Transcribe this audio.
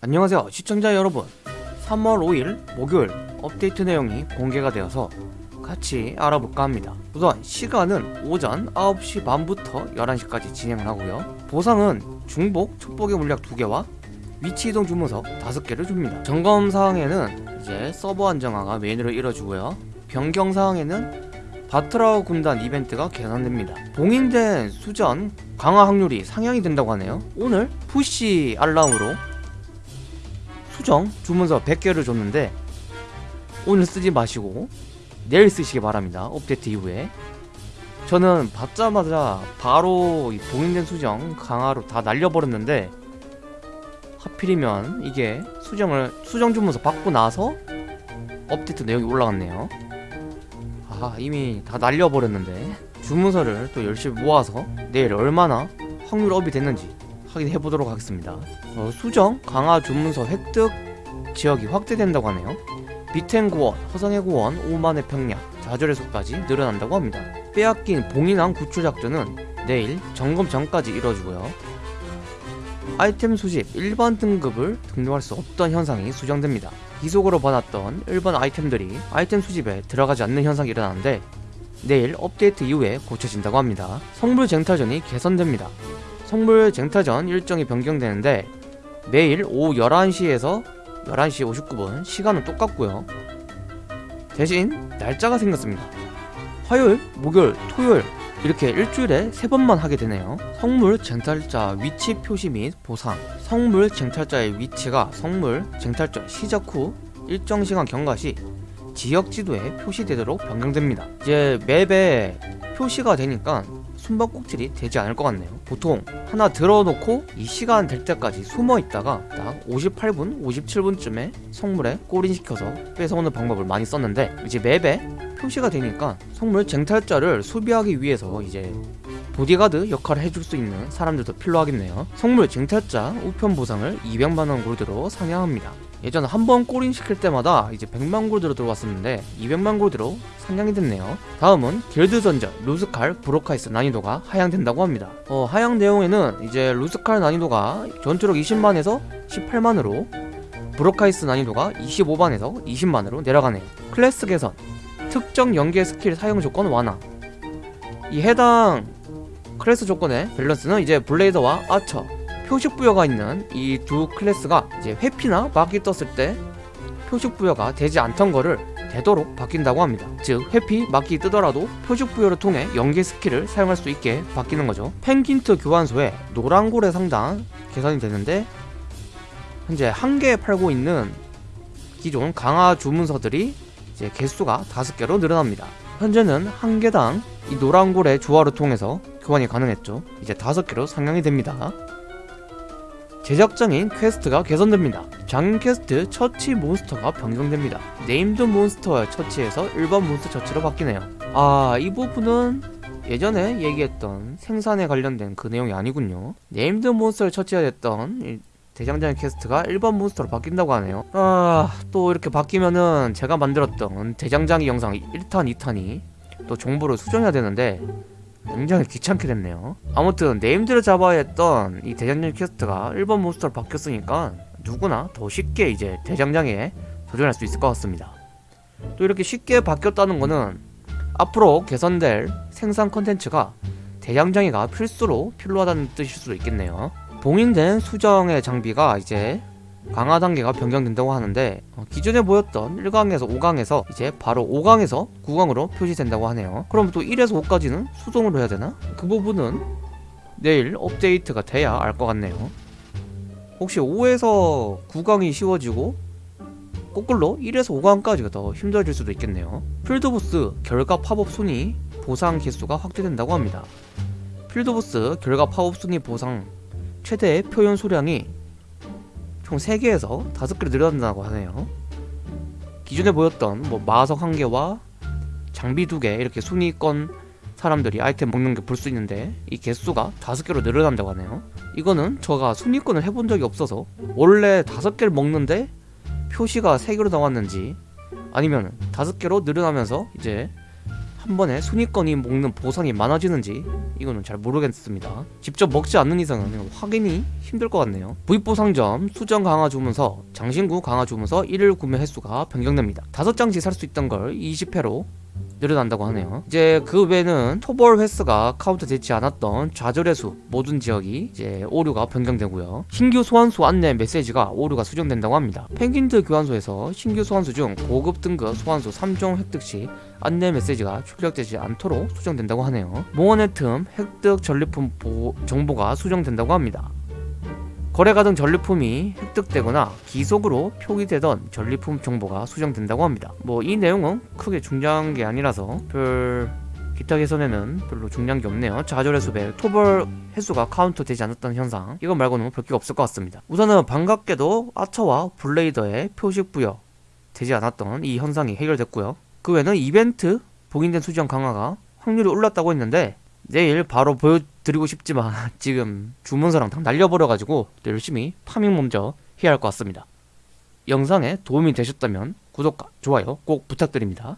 안녕하세요 시청자 여러분. 3월 5일 목요일 업데이트 내용이 공개가 되어서 같이 알아볼까 합니다. 우선 시간은 오전 9시 반부터 11시까지 진행을 하고요. 보상은 중복, 촉복의 물약 2개와 위치 이동 주문서 5개를 줍니다. 점검 사항에는 이제 서버 안정화가 메인으로 이뤄지고요. 변경 사항에는 바트라우 군단 이벤트가 개선됩니다. 봉인된 수전 강화 확률이 상향이 된다고 하네요. 오늘 푸시 알람으로 수정 주문서 100개를 줬는데 오늘 쓰지 마시고 내일 쓰시기 바랍니다. 업데이트 이후에. 저는 받자마자 바로 이 봉인된 수정 강화로 다 날려버렸는데 하필이면 이게 수정을 수정 주문서 받고 나서 업데이트 내용이 올라갔네요 아 이미 다 날려버렸는데. 주문서를 또 열심히 모아서 내일 얼마나 확률 업이 됐는지 확인해 보도록 하겠습니다. 어, 수정 강화 주문서 획득 지역이 확대된다고 하네요. 비텐구원, 허성의 구원, 오만의 평야, 좌절의 속까지 늘어난다고 합니다. 빼앗긴 봉인왕 구출 작전은 내일 점검 전까지 이뤄지고요 아이템 수집 일반 등급을 등록할 수 없던 현상이 수정됩니다. 기속으로 받았던 일반 아이템들이 아이템 수집에 들어가지 않는 현상이 일어나는데 내일 업데이트 이후에 고쳐진다고 합니다. 성불 쟁탈전이 개선됩니다. 성불 쟁탈전 일정이 변경되는데 매일 오후 11시에서 11시 59분 시간은 똑같고요. 대신 날짜가 생겼습니다. 화요일, 목요일, 토요일 이렇게 일주일에 세 번만 하게 되네요. 성물 쟁탈자 위치 표시 및 보상. 성물 쟁탈자의 위치가 성물 쟁탈전 시작 후 일정 시간 경과 시 지역 지도에 표시되도록 변경됩니다. 이제 map에 표시가 되니까 숨바꼭질이 되지 않을 것 같네요. 보통 하나 들어놓고 이 시간 될 때까지 숨어 있다가 딱 58분, 57분쯤에 성물에 골인시켜서 뺏어오는 방법을 많이 썼는데 이제 map에 표시가 되니까 성물 쟁탈전을 수비하기 위해서 이제 보디가드 역할을 해줄 수 있는 사람들도 필요하겠네요. 성물 쟁탈전 우편 보상을 200만원 골드로 상향합니다 예전에 한 번 골인 시킬 때마다 이제 100만 골드로 들어왔었는데 200만 골드로 상향이 됐네요. 다음은 길드 전전 루스칼 브로카이스 난이도가 하향된다고 합니다. 어, 하향 내용에는 이제 루스칼 난이도가 전투력 20만에서 18만으로 브로카이스 난이도가 25만에서 20만으로 내려가네요. 클래스 개선 특정 연계 스킬 사용 조건 완화. 이 해당 클래스 조건의 밸런스는 이제 블레이더와 아처 표식 부여가 있는 이 두 클래스가 이제 회피나 막기 떴을 때 표식 부여가 되지 않던 거를 되도록 바뀐다고 합니다. 즉 회피, 막기 뜨더라도 표식 부여를 통해 연계 skill을 사용할 수 있게 바뀌는 거죠. 펭귄트 교환소에 노란고래 상당 개선이 되는데 현재 한 개 팔고 있는 기존 강화 주문서들이 이제 개수가 다섯 개로 늘어납니다. 현재는 한 개당 이 노란고래 주화를 통해서 교환이 가능했죠. 이제 다섯 개로 상향이 됩니다 제작장인 quest가 개선됩니다. 장인 퀘스트 처치 monster가 변경됩니다. named monster 처치에서 일반 몬스터 처치로 바뀌네요. 아, 이 부분은 예전에 얘기했던 생산에 관련된 그 내용이 아니군요. named monster를 처치해야 됐던 대장장이 quest가 일반 monster로 바뀐다고 하네요. 아, 또 이렇게 바뀌면은 제가 만들었던 대장장이 영상 1탄, 2탄이 또 정보를 수정해야 되는데 굉장히 귀찮게 됐네요. 아무튼 named를 잡아야 했던 이 대장장 quest가 일반 monster로 바뀌었으니까 누구나 더 쉽게 이제 대장장에 도전할 수 있을 것 같습니다. 또 이렇게 쉽게 바뀌었다는 거는 앞으로 개선될 생산 컨텐츠가 대장장이가 필수로 필요하다는 뜻일 수도 있겠네요. 봉인된 수정의 장비가 이제 강화 단계가 변경된다고 하는데 어, 기존에 보였던 1강에서 5강에서 이제 바로 5강에서 9강으로 표시된다고 하네요. 그럼 또 1에서 5까지는 수동으로 해야 되나? 그 부분은 내일 업데이트가 돼야 알 것 같네요. 혹시 5에서 9강이 쉬워지고 거꾸로 1에서 5강까지가 더 힘들어질 수도 있겠네요. field boss 결과 팝업 순위 보상 개수가 확대된다고 합니다. field boss 결과 팝업 순위 보상 최대 표현 수량이 총 3개에서 5개로 늘어난다고 하네요. 기존에 보였던 뭐 마석 1개와 장비 2개 이렇게 순위권 사람들이 아이템 먹는 게 볼 수 있는데 이 개수가 5개로 늘어난다고 하네요. 이거는 제가 순위권을 해본 적이 없어서 원래 5개를 먹는데 표시가 3개로 나왔는지 아니면 5개로 늘어나면서 이제 한 번에 순위권이 먹는 보상이 많아지는지 이거는 잘 모르겠습니다. 직접 먹지 않는 이상은 확인이 힘들 것 같네요. 부입보 상점 수정 강화 주문서 장신구 강화 주문서 1일 구매 횟수가 변경됩니다. 5장씩 살 수 있던 걸 20회로 늘어난다고 하네요. 이제 그 외에는 토벌 횟수가 카운트 되지 않았던 좌절의 숲 모든 지역이 이제 오류가 변경되고요. 신규 소환수 안내 메시지가 오류가 수정된다고 합니다. 펭귄드 교환소에서 신규 소환수 중 고급 등급 소환수 3종 획득 시 안내 메시지가 출력되지 않도록 수정된다고 하네요. 몽원의 틈 획득 전리품 보- 정보가 수정된다고 합니다. 거래가 등 전리품이 획득되거나 귀속으로 표기되던 전리품 정보가 수정된다고 합니다. 뭐 이 내용은 크게 중요한 게 아니라서 별 기타 개선에는 별로 중요한 게 없네요. 좌절의 숲, 토벌 횟수가 카운트 되지 않았던 현상 이거 말고는 별게 없을 것 같습니다. 우선은 반갑게도 아처와 블레이더의 표식 부여 되지 않았던 이 현상이 해결됐고요. 그 외에는 이벤트 봉인된 수정 강화가 확률이 올랐다고 했는데 내일 바로 보여 드리고 싶지만 지금 주문서랑 다 날려버려가지고 열심히 파밍 먼저 해야 할 것 같습니다. 영상에 도움이 되셨다면 구독과 좋아요 꼭 부탁드립니다.